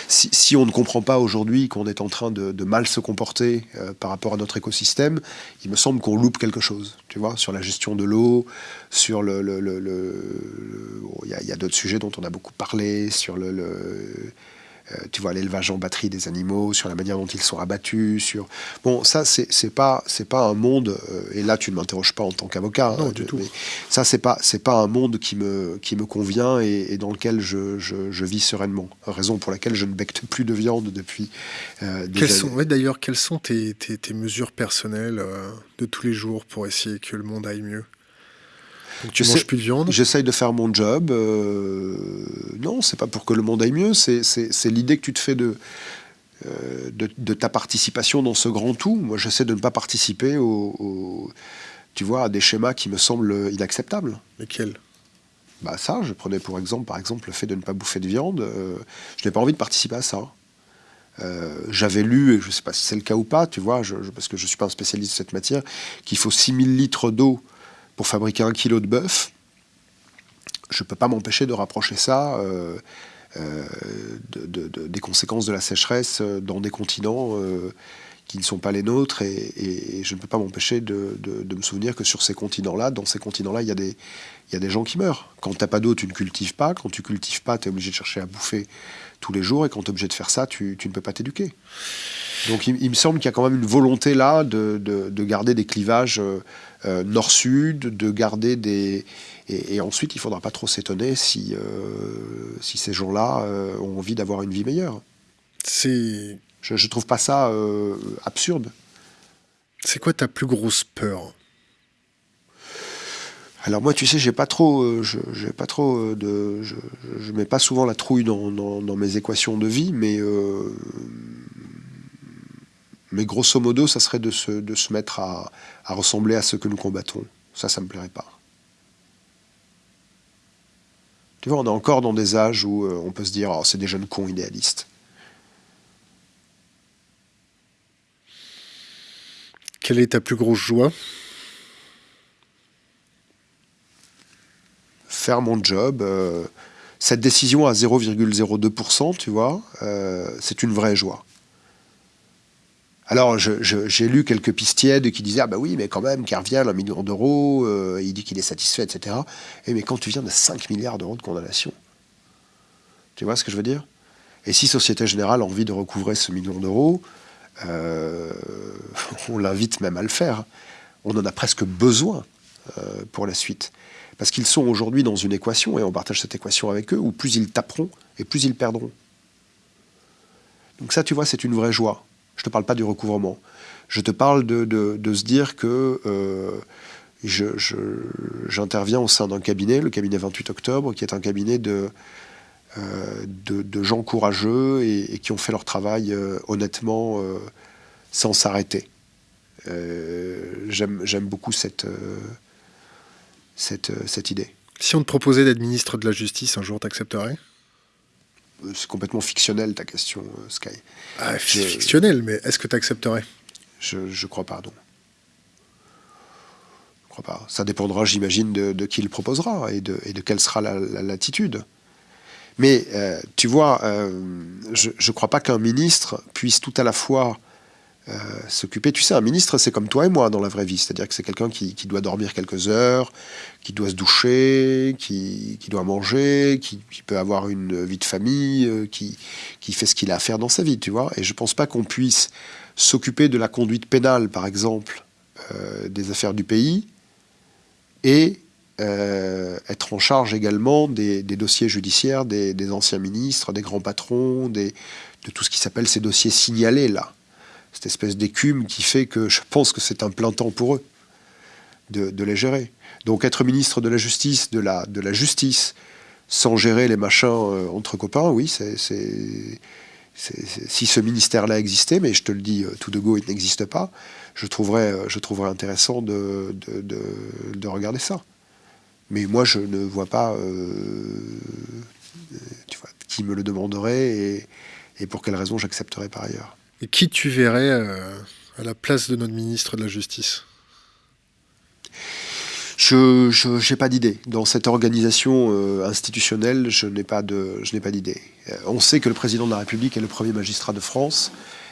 si, on ne comprend pas aujourd'hui qu'on est en train de, mal se comporter euh, par rapport à notre écosystème, il me semble qu'on loupe quelque chose, tu vois, sur la gestion de l'eau, sur le. Il y a, d'autres sujets dont on a beaucoup parlé, sur le tu vois, l'élevage en batterie des animaux, sur la manière dont ils sont abattus, sur... Bon, ça, c'est pas, pas un monde, euh, et là, tu ne m'interroges pas en tant qu'avocat, hein, du tout. ça, c'est pas, pas un monde qui me, qui me convient et, dans lequel je, je, vis sereinement. Raison pour laquelle je ne becte plus de viande depuis euh, des quelles Sont, D'ailleurs, quelles sont tes, tes, tes mesures personnelles de tous les jours pour essayer que le monde aille mieux? Tu manges plus de viande J'essaye de faire mon job. Euh, non, c'est pas pour que le monde aille mieux, c'est l'idée que tu te fais de, euh, de, ta participation dans ce grand tout. Moi, j'essaie de ne pas participer au, tu vois, à des schémas qui me semblent inacceptables. Lesquels? Bah ça, je prenais pour exemple, par exemple, le fait de ne pas bouffer de viande. Euh, je n'ai pas envie de participer à ça. J'avais lu, et je ne sais pas si c'est le cas ou pas, tu vois, parce que je ne suis pas un spécialiste de cette matière, qu'il faut 6000 litres d'eau pour fabriquer un kilo de bœuf, je ne peux pas m'empêcher de rapprocher ça euh, euh, des conséquences de la sécheresse euh, dans des continents qui ne sont pas les nôtres, et, je ne peux pas m'empêcher de, me souvenir que sur ces continents-là, dans ces continents-là, il y, a des, gens qui meurent. Quand tu n'as pas d'eau, tu ne cultives pas. Quand tu cultives pas, tu es obligé de chercher à bouffer tous les jours, et quand tu es obligé de faire ça, tu, ne peux pas t'éduquer. Donc il, me semble qu'il y a quand même une volonté là de, garder des clivages nord-sud, de garder des... Et, ensuite, il ne faudra pas trop s'étonner si, euh, si ces gens-là euh, ont envie d'avoir une vie meilleure. C'est... Je ne trouve pas ça absurde. C'est quoi ta plus grosse peur? Alors moi, tu sais, j'ai pas trop, j'ai pas trop de, je, je, mets pas souvent la trouille dans, dans, mes équations de vie, mais mais grosso modo, ça serait de se, de se mettre à, ressembler à ceux que nous combattons. Ça, ça me plairait pas. Tu vois, on est encore dans des âges où euh, on peut se dire oh, c'est des jeunes cons idéalistes. Quelle est ta plus grosse joie? Faire mon job. Euh, cette décision à 0,02%, tu vois, euh, c'est une vraie joie. Alors, j'ai lu quelques pistièdes qui disaient Ah, bah oui, mais quand même, Kerviel, un million d'euros, euh, il dit qu'il est satisfait, etc. Et mais quand tu viens de 5 milliards d'euros de condamnation, tu vois ce que je veux dire? Et si Société Générale a envie de recouvrer ce million d'euros, euh, on l'invite même à le faire. On en a presque besoin euh, pour la suite. Parce qu'ils sont aujourd'hui dans une équation, et on partage cette équation avec eux, où plus ils taperont et plus ils perdront. Donc ça, tu vois, c'est une vraie joie. Je ne te parle pas du recouvrement. Je te parle de, se dire que euh, j'interviens au sein d'un cabinet, le cabinet 28 octobre, qui est un cabinet de, euh, gens courageux et, qui ont fait leur travail euh, honnêtement sans s'arrêter. J'aime beaucoup cette, cette, cette idée. Si on te proposait d'être ministre de la Justice, un jour, t'accepterais? C'est complètement fictionnel ta question, euh, Sky. Ah, fictionnel, mais est-ce que tu accepterais je, je crois pas, non. Je crois pas. Ça dépendra, j'imagine, de, qui le proposera et de, et de quelle sera la, latitude. Mais euh, tu vois, euh, je ne crois pas qu'un ministre puisse tout à la fois euh, s'occuper. Tu sais, un ministre, c'est comme toi et moi dans la vraie vie. C'est-à-dire que c'est quelqu'un qui, doit dormir quelques heures, qui doit se doucher, qui, doit manger, qui, peut avoir une vie de famille, euh, qui, qui fait ce qu'il a à faire dans sa vie, tu vois. Et je pense pas qu'on puisse s'occuper de la conduite pénale, par exemple, euh, des affaires du pays, et être en charge également des, dossiers judiciaires des, des, anciens ministres, des grands patrons, des, de tout ce qui s'appelle ces dossiers signalés, là cette espèce d'écume qui fait que je pense que c'est un plein temps pour eux de, les gérer. Donc être ministre de la Justice, de la, Justice, sans gérer les machins euh, entre copains, oui, si ce ministère-là existait, mais je te le dis tout de go, il n'existe pas, je trouverais, je trouverais intéressant de, de, regarder ça. Mais moi, je ne vois pas tu vois, qui me le demanderait et pour quelles raisons j'accepterais par ailleurs. Et qui tu verrais à la place de notre ministre de la Justice? Je n'ai pas d'idée. Dans cette organisation euh, institutionnelle, je n'ai pas d'idée. Euh, on sait que le président de la République est le premier magistrat de France,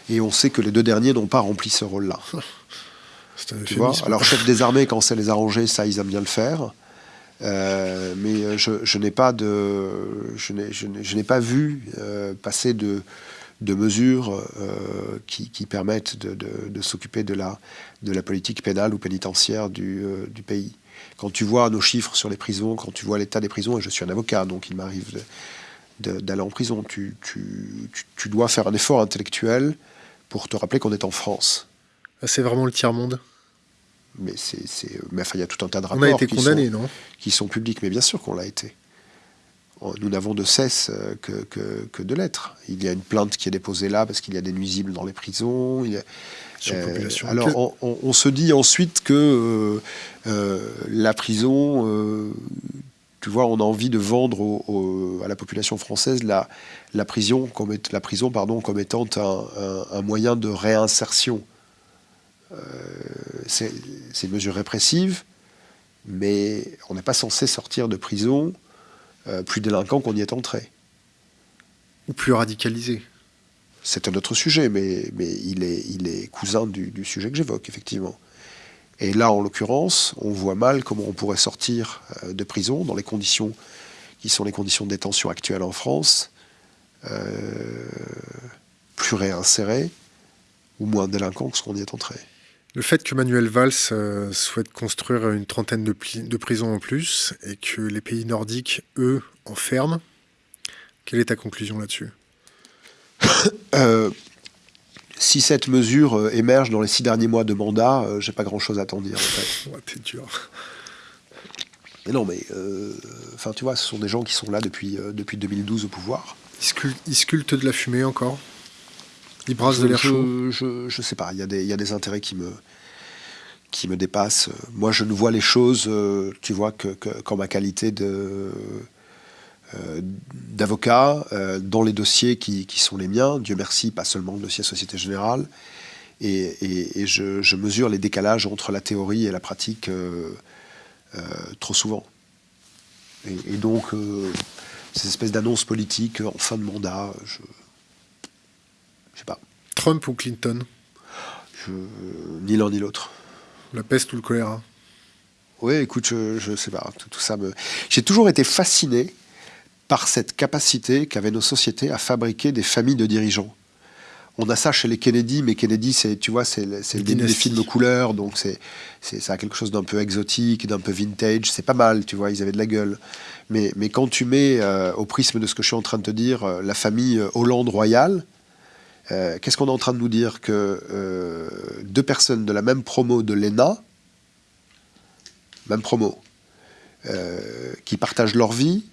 et on sait que les deux derniers n'ont pas rempli ce rôle-là. Tu vois? Alors, chef des armées, quand c'est les arranger, ça, ils aiment bien le faire. Euh, mais je, n'ai pas de, je n'ai pas vu passer de, de mesures qui, permettent de, s'occuper de la, de la politique pénale ou pénitentiaire du, du pays. Quand tu vois nos chiffres sur les prisons, quand tu vois l'état des prisons, et je suis un avocat, donc il m'arrive d'aller en prison, tu, dois faire un effort intellectuel pour te rappeler qu'on est en France. Ah, c'est vraiment le tiers-monde? Mais c'est, mais enfin, il y a tout un tas de rapports. On a été condamnés, non? Qui sont publics, mais bien sûr qu'on l'a été. Nous n'avons de cesse euh, que, que, de l'être. Il y a une plainte qui est déposée là parce qu'il y a des nuisibles dans les prisons. Il y a, euh, alors, on, se dit ensuite que euh, euh, la prison, tu vois, on a envie de vendre à la population française la, la, prison, comme, la prison pardon, comme étant un, moyen de réinsertion. c'est une mesure répressive, mais on n'est pas censé sortir de prison plus délinquant qu'on y est entré. Ou plus radicalisé c'est un autre sujet, mais, mais il, est, il est cousin du, sujet que j'évoque, effectivement. Et là, en l'occurrence, on voit mal comment on pourrait sortir euh, de prison dans les conditions qui sont les conditions de détention actuelles en France, euh, plus réinséré ou moins délinquant que ce qu'on y est entré. Le fait que Manuel Valls euh, souhaite construire une trentaine de, de prisons en plus et que les pays nordiques, eux, en ferment, quelle est ta conclusion là-dessus? Euh, si cette mesure euh, émerge dans les six derniers mois de mandat, euh, j'ai pas grand-chose à t'en dire. En fait. ouais, t'es dur. Mais non, mais enfin, tu vois, ce sont des gens qui sont là depuis, depuis 2012 au pouvoir. Ils, sculptent de la fumée encore? Ils brassent de l'air chaud je, je, sais pas, il y, a des, y a des intérêts qui me, qui me dépassent. Moi, je ne vois les choses, tu vois, que, qu'en ma qualité de euh, d'avocats euh, dans les dossiers qui, sont les miens, Dieu merci, pas seulement le dossier Société Générale, et, je, mesure les décalages entre la théorie et la pratique euh, trop souvent. Et, donc, ces espèces d'annonces politiques en fin de mandat, je je sais pas. Trump ou Clinton? Ni l'un ni l'autre. La peste ou le choléra? Oui, écoute, je, ne sais pas. tout ça me. J'ai toujours été fasciné par cette capacité qu'avaient nos sociétés à fabriquer des familles de dirigeants. On a ça chez les Kennedy, mais Kennedy, c'est, tu vois, c'est, le début des films couleurs, donc c'est, c'est, ça a quelque chose d'un peu exotique, d'un peu vintage. C'est pas mal, tu vois, ils avaient de la gueule. Mais, mais quand tu mets euh, au prisme de ce que je suis en train de te dire, euh, la famille euh, Hollande royale, qu'est-ce qu'on est en train de nous dire Que deux personnes de la même promo de l'ENA, même promo, qui partagent leur vie,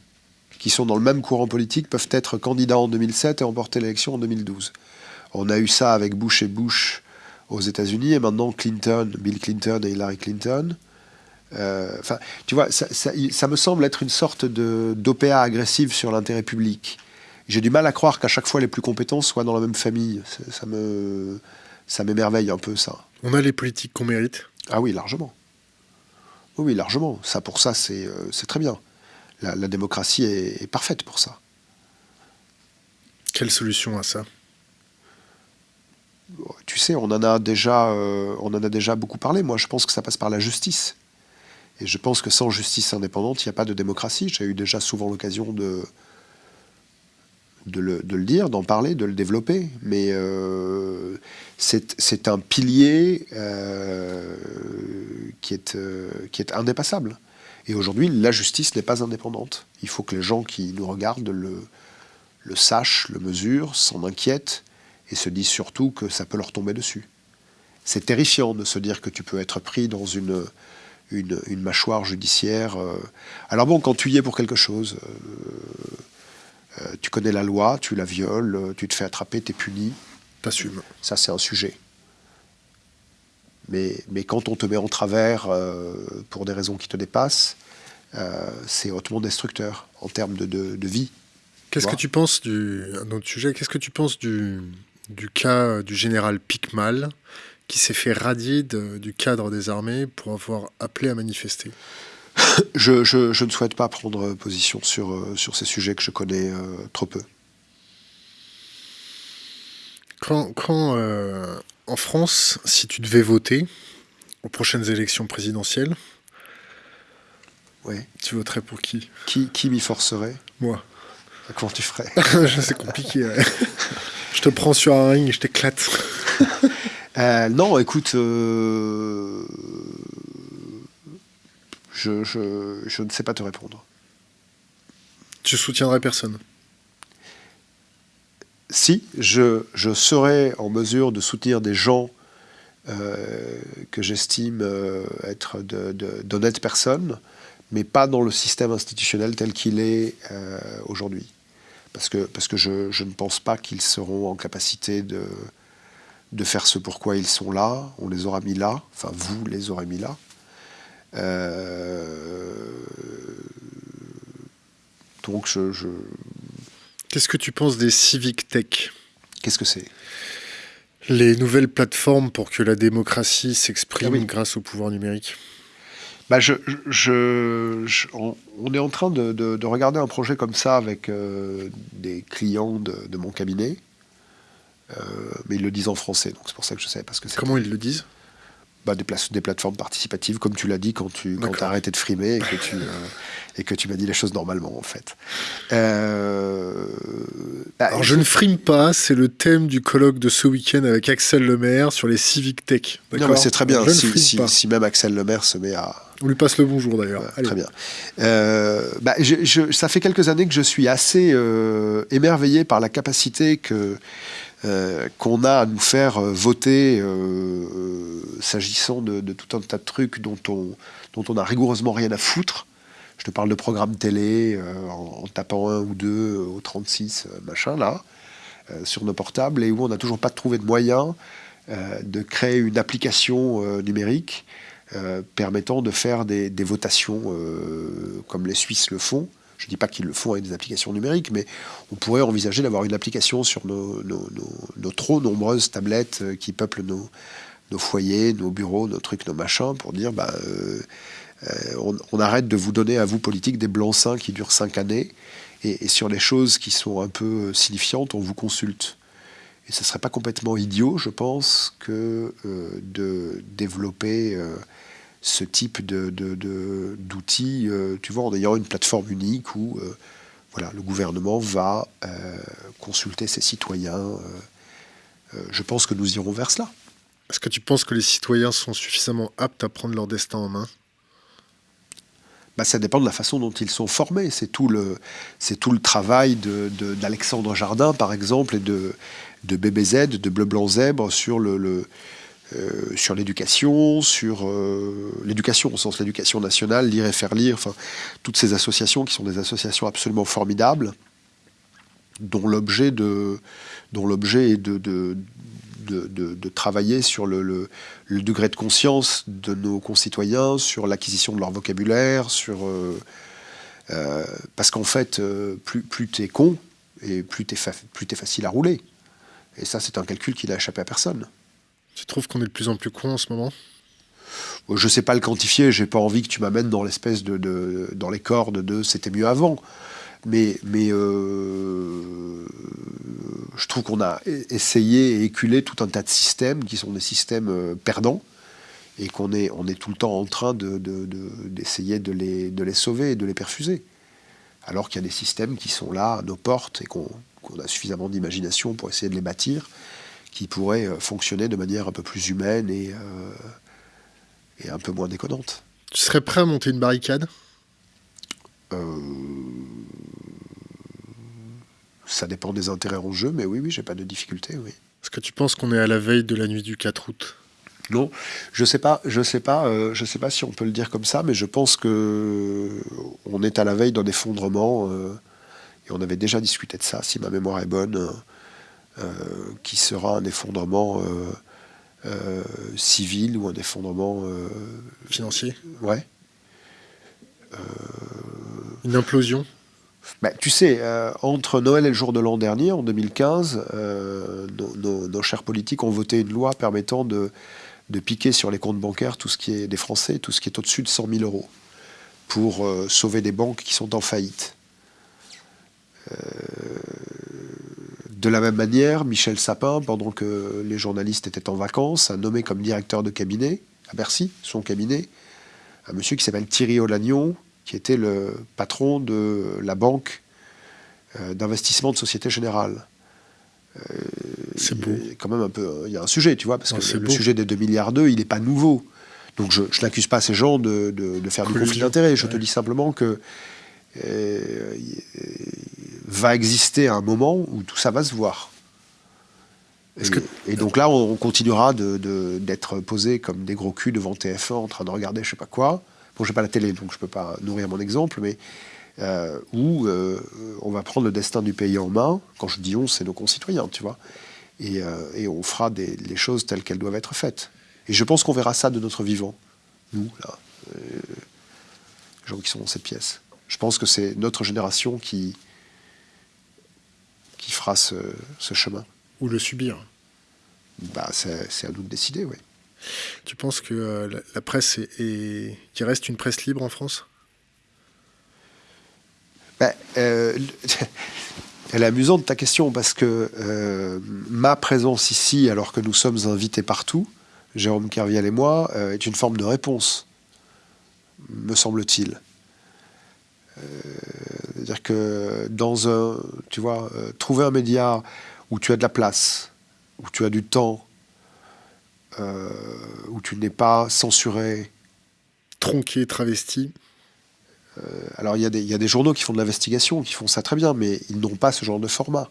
qui sont dans le même courant politique peuvent être candidats en 2007 et remporter l'élection en 2012. On a eu ça avec Bush et Bush aux États-Unis et maintenant Clinton, Bill Clinton et Hillary Clinton. Euh, enfin, tu vois, ça, me semble être une sorte d'OPA agressive sur l'intérêt public. J'ai du mal à croire qu'à chaque fois les plus compétents soient dans la même famille. Ça me, ça m'émerveille un peu ça. On a les politiques qu'on mérite. Ah oui, largement. Oui, largement. Ça, pour ça, c'est euh, très bien la, démocratie est, parfaite pour ça. Quelle solution à ça? Tu sais, on en, a déjà, euh, on en a déjà beaucoup parlé. Moi, je pense que ça passe par la justice. Et je pense que sans justice indépendante, il n'y a pas de démocratie. J'ai eu déjà souvent l'occasion de, de le, dire, d'en parler, de le développer. Mais euh, c'est un pilier euh, qui, est, qui est indépassable. Et aujourd'hui, la justice n'est pas indépendante. Il faut que les gens qui nous regardent le, le sachent, le mesurent, s'en inquiètent et se disent surtout que ça peut leur tomber dessus. C'est terrifiant de se dire que tu peux être pris dans une, une, mâchoire judiciaire. Euh. Alors bon, quand tu y es pour quelque chose, euh, tu connais la loi, tu la violes, tu te fais attraper, tu es puni. T'assumes. Ça, c'est un sujet. Mais, mais, quand on te met en travers pour des raisons qui te dépassent, c'est hautement destructeur en termes de, de vie. Qu'est-ce que tu penses du un autre sujet Qu'est-ce que tu penses du, du cas du général Picmal qui s'est fait radier du cadre des armées pour avoir appelé à manifester? Je, je, je, ne souhaite pas prendre position sur, euh, sur ces sujets que je connais euh, trop peu. Quand, quand euh, en France, si tu devais voter aux prochaines élections présidentielles, ouais. tu voterais pour qui? Qui, qui m'y forcerait? Moi. Comment tu ferais? C'est compliqué. je te prends sur un ring et je t'éclate. Euh, non, écoute, euh, je, je, je, ne sais pas te répondre. Tu soutiendrais personne? Si, je, je serais en mesure de soutenir des gens euh, que j'estime euh, être d'honnêtes personnes, mais pas dans le système institutionnel tel qu'il est euh, aujourd'hui. Parce que, parce que je, je ne pense pas qu'ils seront en capacité de de faire ce pourquoi ils sont là. On les aura mis là, enfin vous les aurez mis là. Euh, donc je... Qu'est-ce que tu penses des civic tech? Qu'est-ce que c'est? Les nouvelles plateformes pour que la démocratie s'exprime ah grâce au pouvoir numérique? Bah je, je, on, est en train de, regarder un projet comme ça avec euh, des clients de mon cabinet. Euh, mais ils le disent en français, donc c'est pour ça que je sais. Parce que Comment ils le disent? Bah, des, des, plateformes participatives, comme tu l'as dit quand tu quand as arrêté de frimer et que tu, euh, et que tu m'as dit les choses normalement, en fait. Euh, bah, Alors, je ne frime pas, c'est le thème du colloque de ce week-end avec Axel Lemaire sur les civic tech. Non, mais c'est très bien, si, si, si, même Axel Lemaire se met à... On lui passe le bonjour, d'ailleurs. très bien. bah, je, je, ça fait quelques années que je suis assez émerveillé par la capacité que euh, qu'on a à nous faire euh, voter euh, s'agissant de, tout un tas de trucs dont on, dont on rigoureusement rien à foutre. Je te parle de programmes télé en, tapant un ou deux au 36, machin, là, sur nos portables, et où on n'a toujours pas trouvé de moyen de créer une application numérique permettant de faire des, des votations comme les Suisses le font, je ne dis pas qu'ils le font avec des applications numériques, mais on pourrait envisager d'avoir une application sur nos, trop nombreuses tablettes euh, qui peuplent nos, foyers, nos bureaux, nos trucs, nos machins, pour dire bah, euh, euh, on, arrête de vous donner à vous, politiques, des blancs-seings qui durent cinq années, et, sur les choses qui sont un peu signifiantes, on vous consulte. Et ce ne serait pas complètement idiot, je pense, que de développer ce type d'outils, de, euh, tu vois, en ayant une plateforme unique où euh, voilà, le gouvernement va euh, consulter ses citoyens. je pense que nous irons vers cela. Est-ce que tu penses que les citoyens sont suffisamment aptes à prendre leur destin en main? Bah, ça dépend de la façon dont ils sont formés. C'est tout le, c'est tout le travail d'Alexandre Jardin, par exemple, et de, de BBZ, de Bleu Blanc Zèbre, sur le, le euh, sur l'éducation, sur euh, l'éducation au sens l'éducation nationale, lire et faire lire, toutes ces associations qui sont des associations absolument formidables, dont l'objet de dont l'objet est de, de, de, travailler sur le, le, degré de conscience de nos concitoyens, sur l'acquisition de leur vocabulaire, sur euh, parce qu'en fait, plus, plus tu es con, et plus tu es, plus es facile à rouler. Et ça, c'est un calcul qui n'a échappé à personne. Tu trouves qu'on est de plus en plus con en ce moment? Je ne sais pas le quantifier, j'ai pas envie que tu m'amènes dans l'espèce de, dans les cordes de c'était mieux avant. Mais, euh, je trouve qu'on a essayé et éculé tout un tas de systèmes qui sont des systèmes euh, perdants et qu'on est, on est tout le temps en train d'essayer de, de, les, de les sauver et de les perfuser. Alors qu'il y a des systèmes qui sont là à nos portes et qu'on a suffisamment d'imagination pour essayer de les bâtir qui pourrait euh, fonctionner de manière un peu plus humaine et, euh, et un peu moins déconnante. Tu serais prêt à monter une barricade? Euh, Ça dépend des intérêts en jeu, mais oui, oui, j'ai pas de difficulté, oui. Est-ce que tu penses qu'on est à la veille de la nuit du 4 août? Non, je sais pas, je sais pas, je sais pas si on peut le dire comme ça, mais je pense que on est à la veille d'un effondrement et on avait déjà discuté de ça, si ma mémoire est bonne, qui sera un effondrement civil ou un effondrement financier. Ouais. Une implosion bah, tu sais, euh, entre Noël et le jour de l'an dernier, en 2015, euh, nos, chers politiques ont voté une loi permettant de, piquer sur les comptes bancaires tout ce qui est des Français, tout ce qui est au-dessus de 100 000 euros, pour euh, sauver des banques qui sont en faillite. De la même manière, Michel Sapin, pendant que les journalistes étaient en vacances, a nommé comme directeur de cabinet, à Bercy, son cabinet, un monsieur qui s'appelle Thierry Olagnon, qui était le patron de la banque euh, d'investissement de Société Générale. Euh, c'est beau. Quand même un peu, il y a un sujet, tu vois, parce que le, sujet des 2 milliards d'eux, il n'est pas nouveau. Donc je, n'accuse pas ces gens de, faire du conflit d'intérêts. Je te dis simplement que euh, va exister un moment où tout ça va se voir. Et, et, donc là, on, continuera d'être posé comme des gros culs devant TF1 en train de regarder je sais pas quoi. Bon, je n'ai pas la télé, donc je ne peux pas nourrir mon exemple, mais euh, où euh, on va prendre le destin du pays en main. Quand je dis on, c'est nos concitoyens, tu vois. Et, euh, on fera des, les choses telles qu'elles doivent être faites. Et je pense qu'on verra ça de notre vivant, nous, là, les gens qui sont dans cette pièce. Je pense que c'est notre génération qui, qui fera ce, chemin. Ou le subir. Bah, c'est à nous de décider, oui. Tu penses que euh, la, presse est, qu'il reste une presse libre en France? Ben, euh, Elle est amusante ta question parce que euh, ma présence ici, alors que nous sommes invités partout, Jérôme Kerviel et moi, est une forme de réponse, me semble-t-il. C'est-à-dire que dans un, tu vois, trouver un média où tu as de la place, où tu as du temps, euh, où tu n'es pas censuré. Tronqué, travesti. Euh, alors il y, y, a des journaux qui font de l'investigation, qui font ça très bien, mais ils n'ont pas ce genre de format.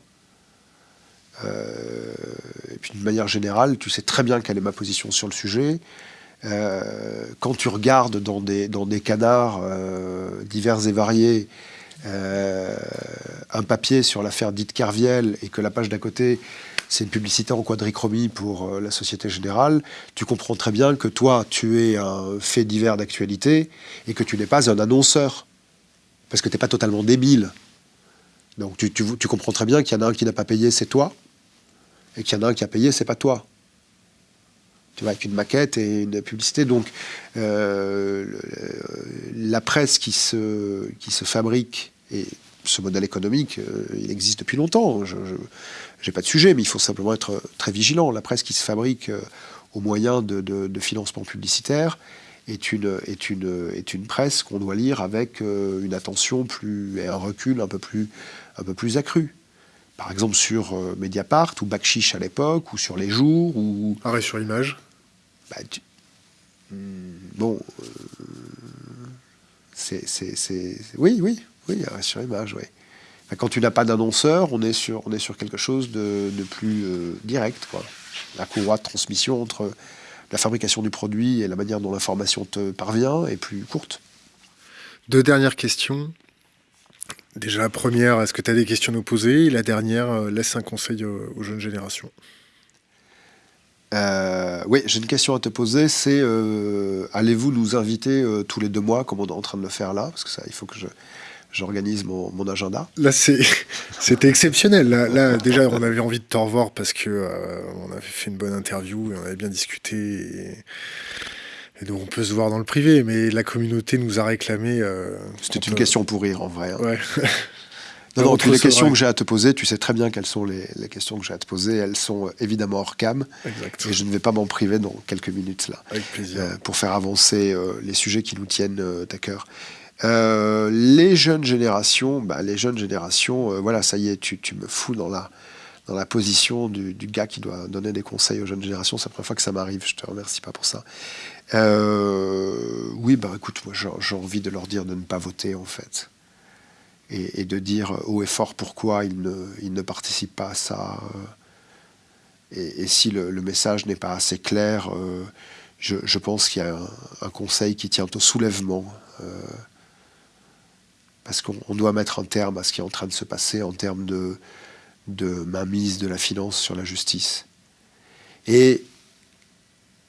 Euh, et puis d'une manière générale, tu sais très bien quelle est ma position sur le sujet. quand tu regardes dans des, dans des canards divers et variés un papier sur l'affaire dite Carviel et que la page d'à côté c'est une publicité en quadrichromie pour euh, la Société Générale, tu comprends très bien que toi, tu es un fait divers d'actualité et que tu n'es pas un annonceur. Parce que tu n'es pas totalement débile. Donc tu, comprends très bien qu'il y en a un qui n'a pas payé, c'est toi. Et qu'il y en a un qui a payé, c'est pas toi. Tu vois, avec une maquette et une publicité. Donc euh, la presse qui se, qui se fabrique, et ce modèle économique, euh, il existe depuis longtemps. Je, j'ai pas de sujet, mais il faut simplement être très vigilant. La presse qui se fabrique euh, au moyen de, financement publicitaire est une, est une, est une presse qu'on doit lire avec une attention plus, et un recul un peu plus, un peu plus accru. Par exemple sur Mediapart ou Bakchiche à l'époque, ou sur Les Jours, ou... Arrêt sur image bah, hmm, Bon... c'est... Oui, oui, oui, sur image, oui. Quand tu n'as pas d'annonceur, on, est sur, on est sur quelque chose de, plus euh, direct. La courroie de transmission entre la fabrication du produit et la manière dont l'information te parvient est plus courte. Deux dernières questions. Déjà, la première, est-ce que tu as des questions à nous poser? Et la dernière, euh, laisse un conseil aux, jeunes générations. Euh, oui, j'ai une question à te poser, c'est allez-vous nous inviter tous les deux mois, comme on est en train de le faire là? Parce que ça, il faut que je, j'organise mon, agenda. Là, c'était exceptionnel. Là, déjà, on avait envie de te revoir parce que euh, on avait fait une bonne interview et on avait bien discuté. Et, donc, on peut se voir dans le privé, mais la communauté nous a réclamé. Euh, c'était une question pour rire, en vrai. Hein. Ouais. Non, les questions que j'ai à te poser, tu sais très bien quelles sont les, questions que j'ai à te poser. Elles sont euh, évidemment hors cam. Et je ne vais pas m'en priver dans quelques minutes là. Avec plaisir. pour faire avancer les sujets qui nous tiennent à cœur. Euh, les jeunes générations, bah, les jeunes générations, euh, voilà, ça y est, tu, me fous dans la, dans la position du, gars qui doit donner des conseils aux jeunes générations. C'est la première fois que ça m'arrive, je te remercie pas pour ça. Euh, oui, bah écoute, moi j'ai envie de leur dire de ne pas voter en fait. Et, de dire haut et fort pourquoi ils ne, ils ne participent pas à ça. Et, si le, message n'est pas assez clair, je, pense qu'il y a un, conseil qui tient au soulèvement parce qu'on doit mettre un terme à ce qui est en train de se passer en termes de, de mainmise de la finance sur la justice. Et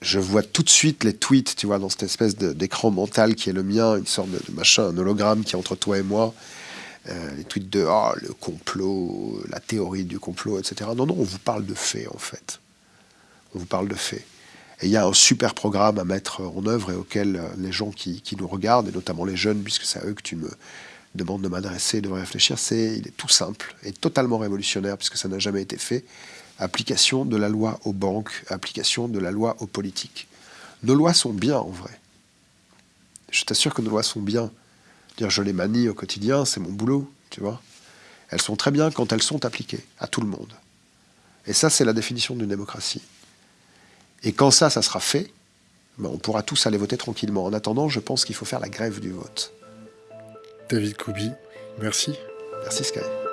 je vois tout de suite les tweets, tu vois, dans cette espèce d'écran mental qui est le mien, une sorte de, machin, un hologramme qui est entre toi et moi. Euh, les tweets de oh, le complot, la théorie du complot, etc. Non, non, on vous parle de faits, en fait. On vous parle de faits. Et il y a un super programme à mettre en œuvre et auquel euh, les gens qui, qui nous regardent, et notamment les jeunes, puisque c'est à eux que tu me demandes de m'adresser, de réfléchir, c'est il est tout simple et totalement révolutionnaire, puisque ça n'a jamais été fait application de la loi aux banques, application de la loi aux politiques. Nos lois sont bien en vrai. Je t'assure que nos lois sont bien. Dire je les manie au quotidien, c'est mon boulot, tu vois. Elles sont très bien quand elles sont appliquées à tout le monde. Et ça, c'est la définition d'une démocratie. Et quand ça, ça sera fait, ben, on pourra tous aller voter tranquillement. En attendant, je pense qu'il faut faire la grève du vote. David Koubi, merci. Merci Sky.